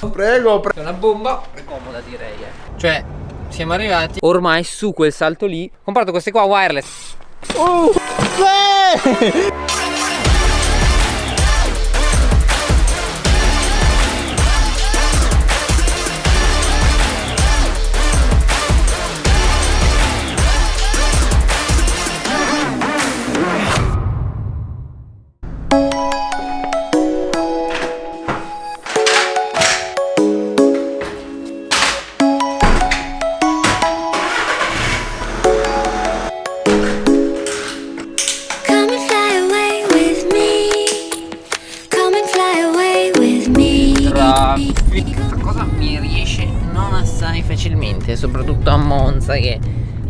Prego, prego. È una bomba È comoda direi eh. Cioè siamo arrivati ormai su quel salto lì Ho comprato queste qua wireless Uh, sì!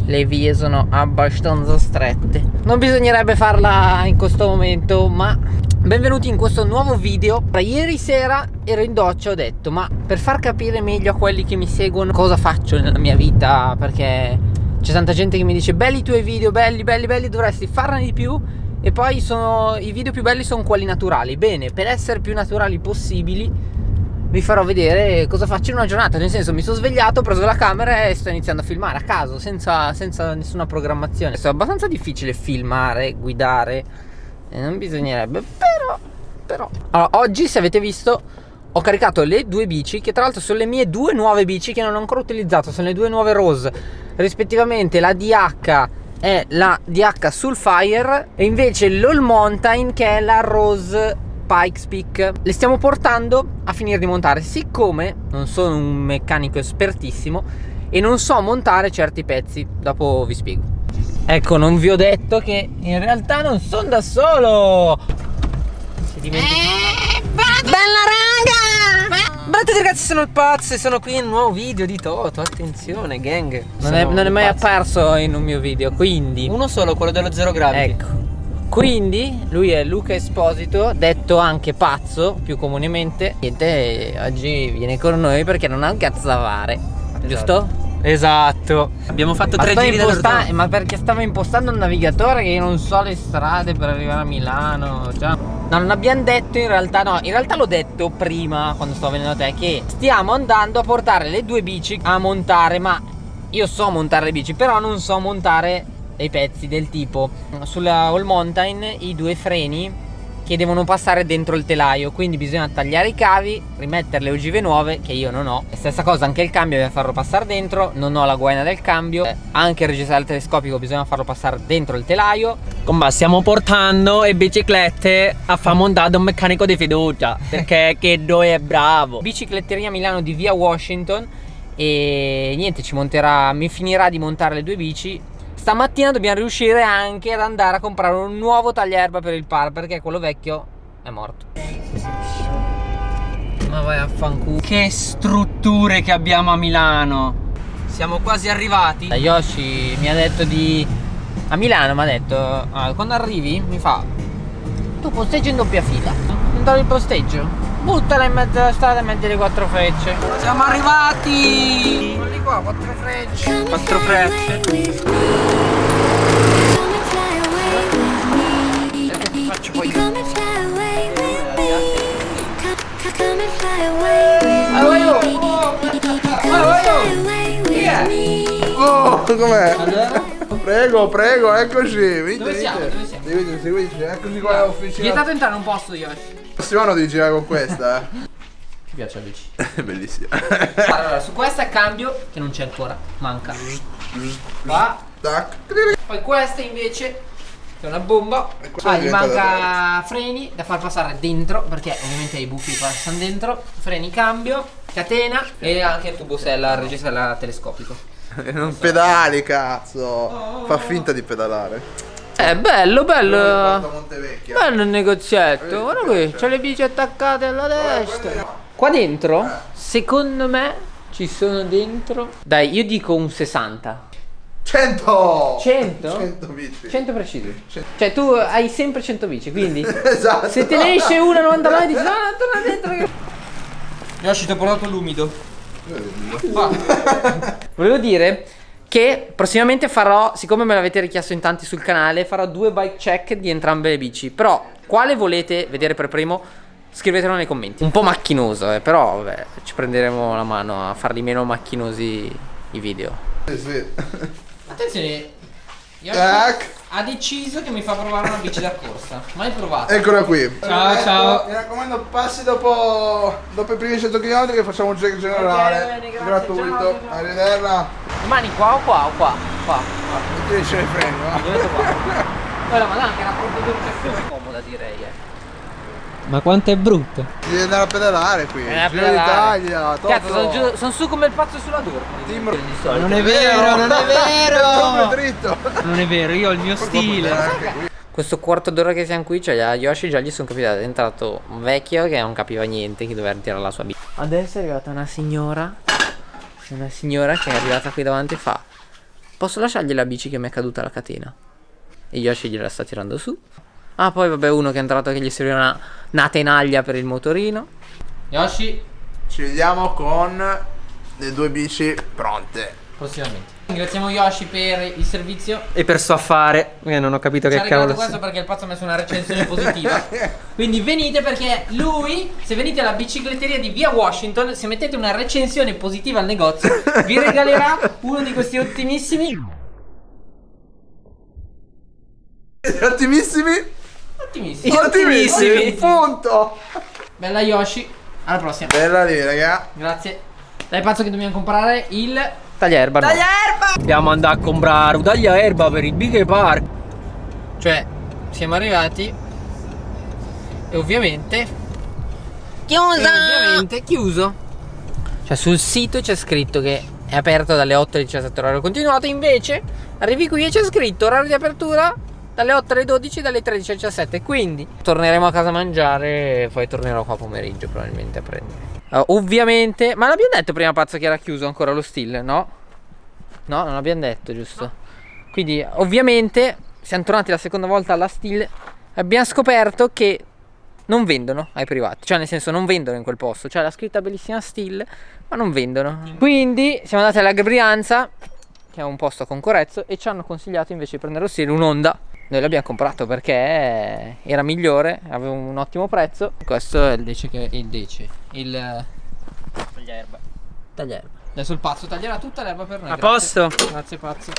Le vie sono abbastanza strette. Non bisognerebbe farla in questo momento ma Benvenuti in questo nuovo video. Ieri sera ero in doccia ho detto Ma per far capire meglio a quelli che mi seguono Cosa faccio nella mia vita? Perché c'è tanta gente che mi dice Belli i tuoi video, belli, belli, belli Dovresti farne di più. E poi sono, i video più belli sono quelli naturali. Bene, per essere più naturali possibili vi farò vedere cosa faccio in una giornata. Nel senso mi sono svegliato, ho preso la camera e sto iniziando a filmare a caso Senza, senza nessuna programmazione. È abbastanza difficile filmare, guidare e Non bisognerebbe Però, però. Allora, Oggi se avete visto ho caricato le due bici Che tra l'altro sono le mie due nuove bici Che non ho ancora utilizzato Sono le due nuove Rose. Rispettivamente la DH è la DH Sulfire E invece l'All Mountain che è la Rose Pikes Peak. Le stiamo portando a finire di montare. Siccome non sono un meccanico espertissimo E non so montare certi pezzi Dopo vi spiego. Ecco non vi ho detto che in realtà non sono da solo. Si dimentica. Bella raga! Guardate ragazzi sono il pazzo e sono qui in un nuovo video di Toto Attenzione gang. Non, è, non è mai pazzo. apparso in un mio video Quindi. Uno solo, quello dello zero gravity. Ecco quindi lui è Luca Esposito, detto anche pazzo più comunemente. Niente, oggi viene con noi perché non ha un da fare, giusto? Esatto. Abbiamo fatto Ma, tre giri imposta- dall'orto. ma perché stava impostando un navigatore che io non so le strade per arrivare a Milano. Cioè, no, non abbiamo detto in realtà, no, in realtà l'ho detto prima quando stavo venendo da te che stiamo andando a portare le due bici a montare, ma io so montare le bici, però non so montare dei pezzi del tipo sulla All Mountain i due freni che devono passare dentro il telaio quindi bisogna tagliare i cavi rimettere le ogive nuove che io non ho stessa cosa anche il cambio bisogna farlo passare dentro non ho la guaina del cambio anche il registratore telescopico bisogna farlo passare dentro il telaio Comba, stiamo portando le biciclette a far montare un meccanico di fiducia. Perché che doi è bravo. bicicletteria Milano di via Washington e niente ci monterà mi finirà di montare le due bici stamattina dobbiamo riuscire anche ad andare a comprare un nuovo tagliaerba per il par perché quello vecchio è morto ma vai a fanculo Che strutture che abbiamo a Milano. Siamo quasi arrivati. Yoshi mi ha detto di a Milano mi ha detto ah, quando arrivi mi fa tu posteggi in doppia fila non dare il posteggio buttala in mezzo alla strada e metti le quattro frecce Siamo arrivati. Qua quattro frecce Come and Quattro fly away frecce. with me. Come and fly away with me. faccio poi Come and fly away with me. Co- co- Come and fly away with me. Allora io Come and fly away with me. Oh, com'è? Prego, prego, eccoci. Venite, Dove siamo? venite. Dove siamo? Seguiteci, seguiteci. Eccoci qua all'officina. Vietato entrare non posso Yoshi Prossimo devi girare con questa. eh. Piace la bici? È bellissima. Allora su questa cambio che non c'è ancora Manca Qua Tac. Poi questa invece Che è una bomba Ah è gli manca freni Da far passare dentro Perché ovviamente i buchi passano dentro Freni cambio Catena E anche il tubo sella Il registro telescopico non pedali, cazzo. Fa finta di pedalare. Eh bello bello. Bello il negozietto, guarda qui, c'è le bici attaccate alla destra. Qua dentro, secondo me, ci sono dentro. Dai, io dico un 60. 100! 100? 100 bici. 100 precisi. Cioè, tu hai sempre 100 bici, quindi. Esatto. Se te ne esce una 99 dici, no, torna dentro. che-". Yoshi, ti ho portato l'umido. Volevo dire che prossimamente farò, siccome me l'avete richiesto in tanti sul canale, farò due bike check di entrambe le bici. Però, quale volete vedere per primo? Scrivetelo nei commenti. Un po' macchinoso, eh, però vabbè, ci prenderemo la mano a farli meno macchinosi i video. Sì, sì. Attenzione, Tac. ha deciso che mi fa provare una bici da corsa. Mai provato. Eccola qui. Ciao, ciao. Mi raccomando, passi dopo, dopo i primi 100 km che facciamo un check generale. Ok, bene, grazie, gratuito. ciao, ciao. Arrivederla. Rimani qua o qua o qua? Qua. Ti dice il freno, va. Io qua. Poi la madonna che era proprio più comoda direi. Eh. Ma quanto è brutto. Devi andare a pedalare qui. Eh, Giro d'Italia, Cazzo, sono, giù- sono su come il pazzo sulla Dormo. Team- Non è vero, non è vero. Non è vero, io ho il mio stile. Questo quarto d'ora che siamo qui, cioè a Yoshi già gli sono capitato. È entrato un vecchio che non capiva niente, che doveva ritirare la sua bici. Adesso è arrivata una signora. Una signora che è arrivata qui davanti e fa: Posso lasciargli la bici che mi è caduta la catena? E Yoshi gliela sta tirando su. Ah, poi vabbè, uno che è entrato che gli serviva una, una tenaglia per il motorino. Yoshi, Ci vediamo con le due bici pronte. prossimamente. Ringraziamo Yoshi per il servizio. E per suo affare, eh, non ho capito Ci che ha regalato cavolo questo sia. perché il pazzo ha messo una recensione positiva. Quindi venite perché lui, se venite alla bicicletteria di via Washington, se mettete una recensione positiva al negozio, vi regalerà uno di questi ottimissimi. Ottimissimi. Ottimissimi. Ottimissimi. Punto. Bella Yoshi. Alla prossima. Bella lì, raga. Grazie. Dai pazzo che dobbiamo comprare il tagliaerba. no. Dobbiamo andare a comprare un tagliaerba per il Big Park. Cioè, siamo arrivati. E ovviamente. Chiuso! ovviamente chiuso. Cioè, sul sito c'è scritto che è aperto dalle 8 alle 17 orario continuato. Invece, arrivi qui e c'è scritto orario di apertura dalle 8 alle 12, dalle 13 alle 17. Quindi torneremo a casa a mangiare e poi tornerò qua pomeriggio probabilmente a prendere. Uh, ovviamente, ma l'abbiamo detto prima pazzo che era chiuso ancora lo still, no? No, non l'abbiamo detto, giusto? Quindi, ovviamente, siamo tornati la seconda volta alla still abbiamo scoperto che non vendono ai privati, cioè nel senso non vendono in quel posto, cioè la scritta bellissima still, ma non vendono. Quindi siamo andati alla Brianza, che è un posto a Concorrezzo, e ci hanno consigliato invece di prendere lo still un'Honda. Noi l'abbiamo comprato perché era migliore, aveva un ottimo prezzo. Questo è il dece che il dece, il Tagliaerba. tagliaerba. Adesso il pazzo taglierà tutta l'erba per noi. A grazie. posto? Grazie pazzo.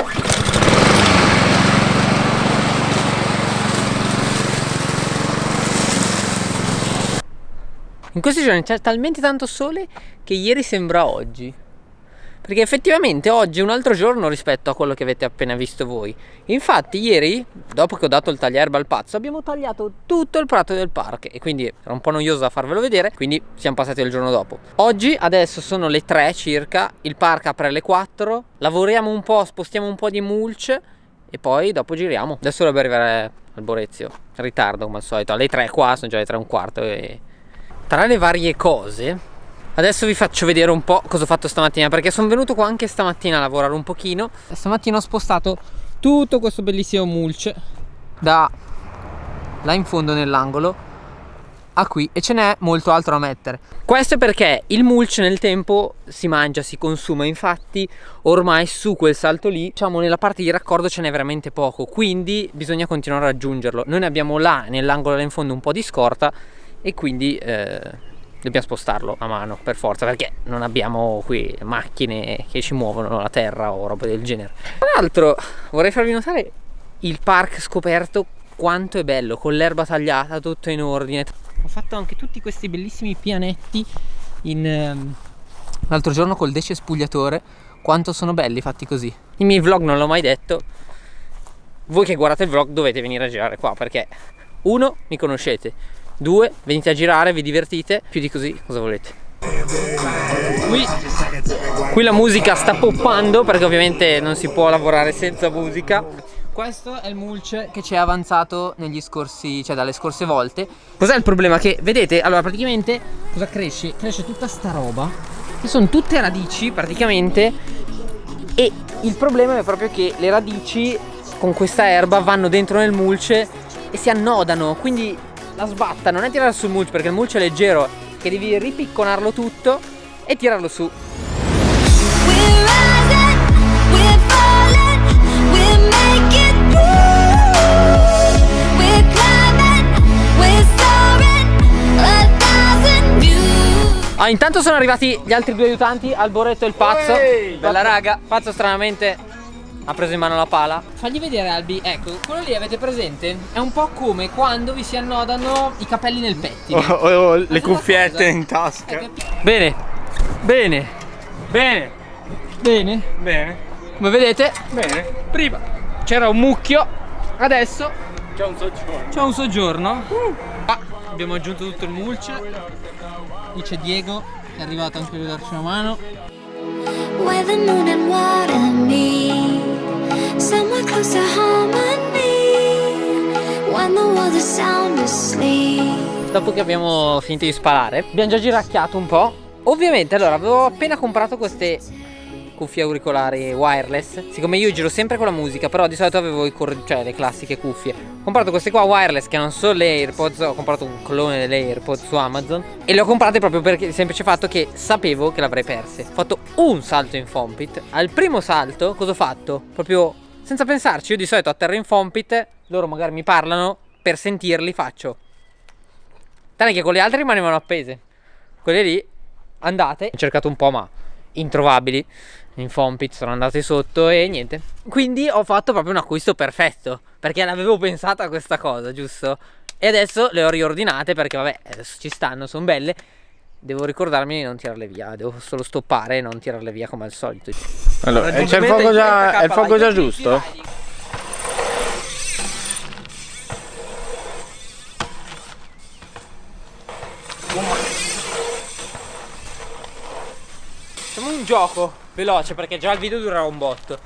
In questi giorni c'è talmente tanto sole che ieri sembra oggi. Perché effettivamente oggi è un altro giorno rispetto a quello che avete appena visto voi. Infatti ieri, dopo che ho dato il tagliaerba al pazzo, abbiamo tagliato tutto il prato del parco e quindi era un po' noioso da farvelo vedere, quindi siamo passati al giorno dopo. Oggi adesso sono le 3 circa, il parco apre alle 4, lavoriamo un po', spostiamo un po' di mulch e poi dopo giriamo. Adesso dovrebbe arrivare al Borezio, in ritardo come al solito, alle 3 qua, sono già le 3 e un quarto e... Tra le varie cose, adesso vi faccio vedere un po' cosa ho fatto stamattina perché sono venuto qua anche stamattina a lavorare un pochino. Stamattina ho spostato tutto questo bellissimo mulch da là in fondo nell'angolo a qui e ce n'è molto altro da mettere. Questo è perché il mulch nel tempo si mangia, si consuma, infatti ormai su quel salto lì, diciamo nella parte di raccordo ce n'è veramente poco, quindi bisogna continuare a raggiungerlo. Noi ne abbiamo là nell'angolo là in fondo un po' di scorta e quindi eh, dobbiamo spostarlo a mano per forza perché non abbiamo qui macchine che ci muovono la terra o roba del genere. Tra l'altro vorrei farvi notare il park scoperto quanto è bello con l'erba tagliata tutto in ordine. Ho fatto anche tutti questi bellissimi pianetti in ehm, l'altro giorno col decespugliatore quanto sono belli fatti così. I miei vlog non l'ho mai detto. Voi che guardate il vlog dovete venire a girare qua perché uno mi conoscete due venite a girare vi divertite più di così cosa volete qui, qui la musica sta poppando perché ovviamente non si può lavorare senza musica questo è il mulch che ci è avanzato negli scorsi, cioè dalle scorse volte. Cos'è il problema? Che vedete, allora praticamente cosa cresce? Cresce tutta sta roba, che sono tutte radici praticamente, e il problema è proprio che le radici con questa erba vanno dentro nel mulch e si annodano, quindi la sbatta, non è tirare sul mulch perché il mulch è leggero, che devi ripicconarlo tutto e tirarlo su. Ah, intanto sono arrivati gli altri due aiutanti, Alboreto e il pazzo. Bella raga. Pazzo stranamente ha preso in mano la pala. Fagli vedere Albi, ecco, quello lì avete presente? È un po' come quando vi si annodano i capelli nel pettine. Oh, oh, le Questa cuffiette in è tasca. Bene, bene, Bene, bene. bene, Come vedete, bene. prima c'era un mucchio, adesso C'è un soggiorno. c'è un soggiorno. Ah, abbiamo aggiunto tutto il mulch. Qui c'è Diego, è arrivato anche lui a darci una mano. Where the moon and water meet, somewhere close to harmony. When the world is sound asleep. Dopo che abbiamo finito di sparare, abbiamo già giracchiato un po'. Ovviamente, allora, avevo appena comprato queste cuffie auricolari wireless. Siccome io giro sempre con la musica, però di solito avevo cioè, le classiche cuffie. Ho comprato queste qua wireless che non sono le AirPods, ho comprato un clone delle AirPods su Amazon e le ho comprate proprio per il semplice fatto che sapevo che l'avrei perse. Ho fatto un salto in Fompit. Al primo salto, cosa ho fatto? Proprio senza pensarci, io di solito atterro in Fompit, loro magari mi parlano, per sentirli faccio Tranne che con le altre rimanevano appese. Quelle lì andate. Ho cercato un po', ma introvabili. In Fompit sono andate sotto e niente. Quindi ho fatto proprio un acquisto perfetto. Perché l'avevo pensata a questa cosa, giusto? E adesso le ho riordinate perché, vabbè, adesso ci stanno, sono belle. Devo ricordarmi di non tirarle via. Devo solo stoppare e non tirarle via come al solito. Allora, c'è il fuoco già, è il fuoco già giusto? Facciamo un gioco veloce perché già il video durerà un botto.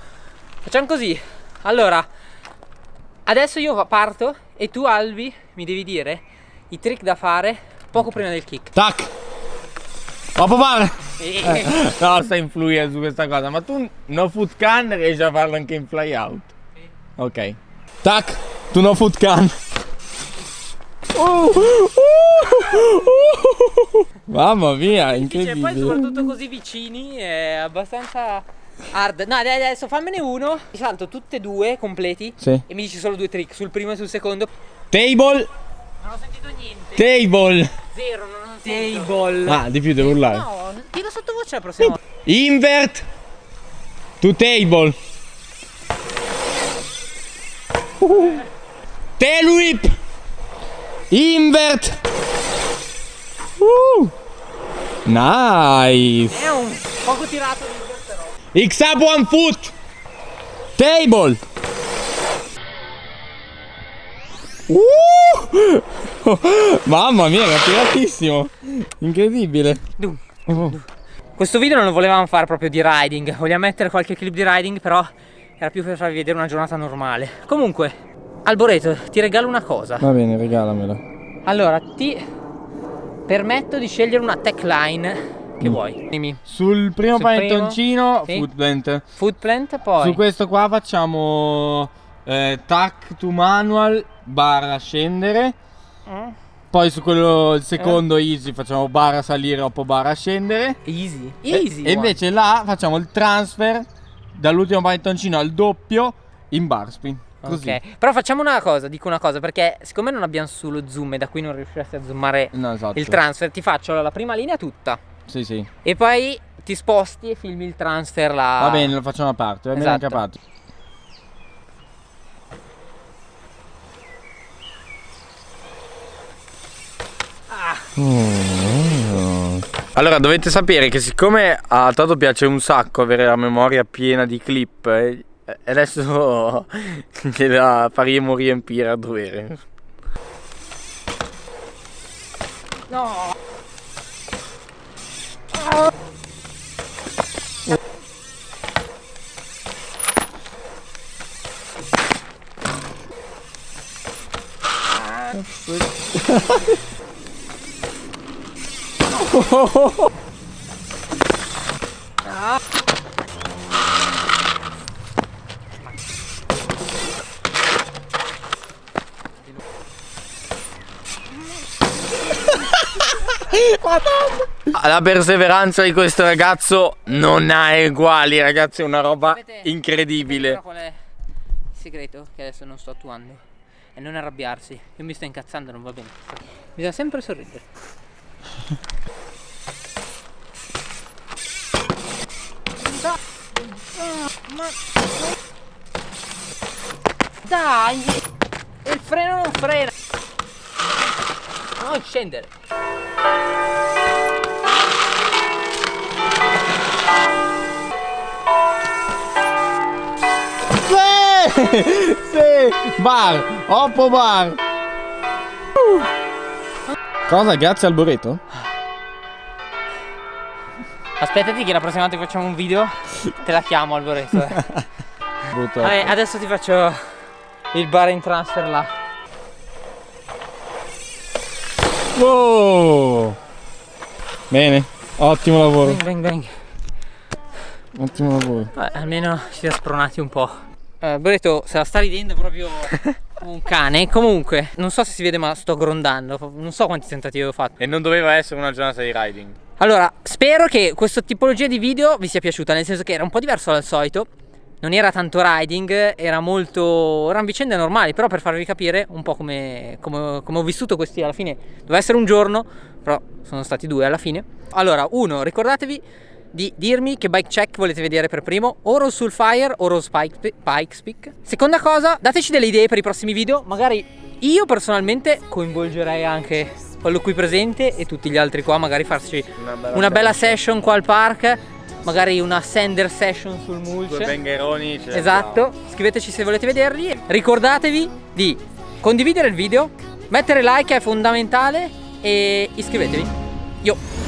Facciamo così. Allora, adesso io parto e tu Albi mi devi dire i trick da fare poco prima del kick. Tac! Ma papà! E- No, sta influendo su questa cosa, ma tu no foot can riesci a farlo anche in fly out. Ok. Tac! Tu no foot can. Uh, uh, uh, Mamma mia, Cioè, poi incredibile. soprattutto così vicini è abbastanza hard. No, dai, adesso fammene uno. Ti salto tutte e due completi. Sì. E mi dici solo due trick sul primo e sul secondo. Table, Non ho sentito niente. table. Zero, non ho sentito. Table. Ah, di più devo urlare. No, dillo sottovoce la prossima volta. Invert to table. Tail whip. Invert. Uh. Nice. È un poco tirato di X up one foot. Table. Uh. Mamma mia, era tiratissimo. Incredibile. Oh. Questo video non lo volevamo fare proprio di riding, vogliamo mettere qualche clip di riding, però era più per farvi vedere una giornata normale. Comunque, Alboreto, ti regalo una cosa. Va bene, regalamela. Allora, ti permetto di scegliere una tech line che vuoi. Dimmi. Sul primo Sul primo? panettoncino, Sì. footplant. Footplant, poi. Su questo qua facciamo eh, tac to manual barra scendere. Mm. Poi su quello il secondo easy facciamo barra salire o barra scendere. Easy. E- Easy. E, invece là facciamo il transfer dall'ultimo panettoncino al doppio in bar spin. Così. Ok, però facciamo una cosa, dico una cosa, perché siccome non abbiamo sullo zoom e da qui non riusciresti a zoomare No, esatto. il transfer, ti faccio la prima linea tutta Sì, sì. e poi ti sposti e filmi il transfer là. Va bene, lo facciamo a parte. Va bene Esatto. anche a parte. Allora dovete sapere che siccome a Toto piace un sacco avere la memoria piena di clip eh, adesso gliela faremo riempire a dovere. No. La perseveranza di questo ragazzo non ha uguali, ragazzi, è una roba Sapete- incredibile. Qual è il segreto che adesso non sto attuando? È non arrabbiarsi. Io mi sto incazzando, non va bene. Bisogna sempre sorridere. Ma... Dai! Il freno non frena! Non scendere! sì! Bar! Oppo bar! Cosa? Grazie al burrito? Aspettati che la prossima volta che facciamo un video te la chiamo al Lorenzo. eh. Brutto. Vabbè, adesso ti faccio il bar in transfer là. Wow! Bene, ottimo lavoro, Bang bang bang. ottimo lavoro. Vabbè, almeno ci siamo spronati un po'. Eh, Boreto se la sta ridendo proprio un cane. Comunque, non so se si vede ma sto grondando. Non so quanti tentativi ho fatto. E non doveva essere una giornata di riding. Allora, spero che questa tipologia di video vi sia piaciuta, nel senso che era un po' diverso dal solito. Non era tanto riding, era molto. erano vicende normali, però per farvi capire un po' come, come- come ho vissuto questi alla fine. Doveva essere un giorno, però sono stati due alla fine. Allora, uno, ricordatevi di dirmi che bike check volete vedere per primo, o Rose Sulfire o Rose Pike, Pikes Peak. Seconda cosa, dateci delle idee per i prossimi video, magari io personalmente coinvolgerei anche quello qui presente e tutti gli altri qua, magari farci una bella session qua al park, magari una sender session sul Due mulch. bengheroni. ce li Esatto, scriveteci se volete vederli. Ricordatevi di condividere il video, mettere like è fondamentale e iscrivetevi. Yo!